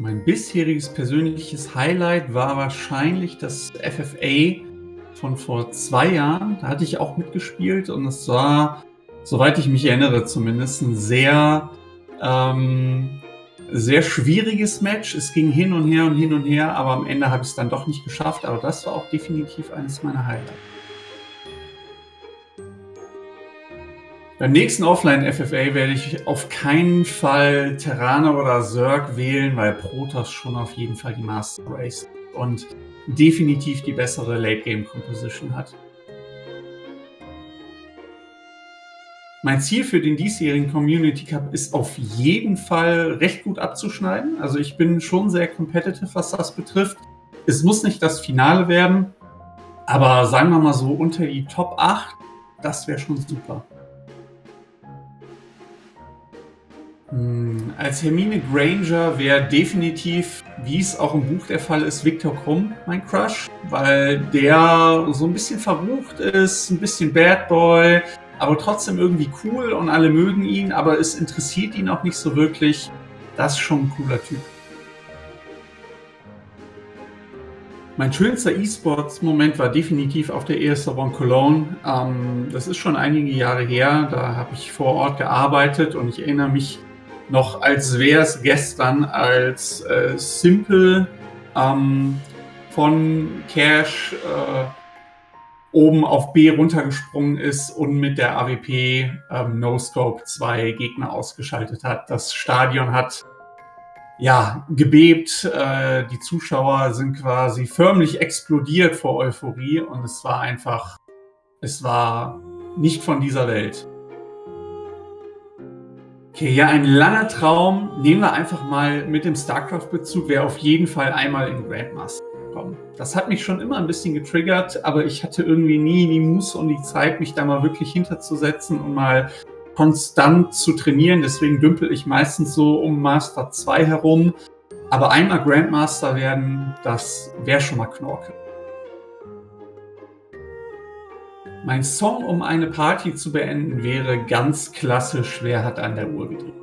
Mein bisheriges persönliches Highlight war wahrscheinlich das FFA von vor zwei Jahren. Da hatte ich auch mitgespielt und es war, soweit ich mich erinnere zumindest, ein sehr, ähm, sehr schwieriges Match. Es ging hin und her und hin und her, aber am Ende habe ich es dann doch nicht geschafft. Aber das war auch definitiv eines meiner Highlights. Beim nächsten Offline-FFA werde ich auf keinen Fall Terraner oder Zerg wählen, weil Protoss schon auf jeden Fall die Master Race und definitiv die bessere Late-Game-Composition hat. Mein Ziel für den diesjährigen Community Cup ist auf jeden Fall recht gut abzuschneiden. Also ich bin schon sehr competitive, was das betrifft. Es muss nicht das Finale werden, aber sagen wir mal so unter die Top 8, das wäre schon super. Als Hermine Granger wäre definitiv, wie es auch im Buch der Fall ist, Victor Krumm mein Crush, weil der so ein bisschen verrucht ist, ein bisschen Bad Boy, aber trotzdem irgendwie cool und alle mögen ihn, aber es interessiert ihn auch nicht so wirklich. Das ist schon ein cooler Typ. Mein schönster E-Sports-Moment war definitiv auf der ESL One Cologne. Ähm, das ist schon einige Jahre her, da habe ich vor Ort gearbeitet und ich erinnere mich noch als wäre es gestern, als äh, Simple ähm, von Cash äh, oben auf B runtergesprungen ist und mit der AWP ähm, No Scope zwei Gegner ausgeschaltet hat. Das Stadion hat ja gebebt, äh, die Zuschauer sind quasi förmlich explodiert vor Euphorie und es war einfach, es war nicht von dieser Welt. Okay, ja, ein langer Traum. Nehmen wir einfach mal mit dem StarCraft-Bezug, wäre auf jeden Fall einmal in Grandmaster kommen. Das hat mich schon immer ein bisschen getriggert, aber ich hatte irgendwie nie die Muße und die Zeit, mich da mal wirklich hinterzusetzen und mal konstant zu trainieren. Deswegen dümpel ich meistens so um Master 2 herum. Aber einmal Grandmaster werden, das wäre schon mal Knorke. Mein Song, um eine Party zu beenden, wäre ganz klassisch Wer hat an der Uhr gedreht.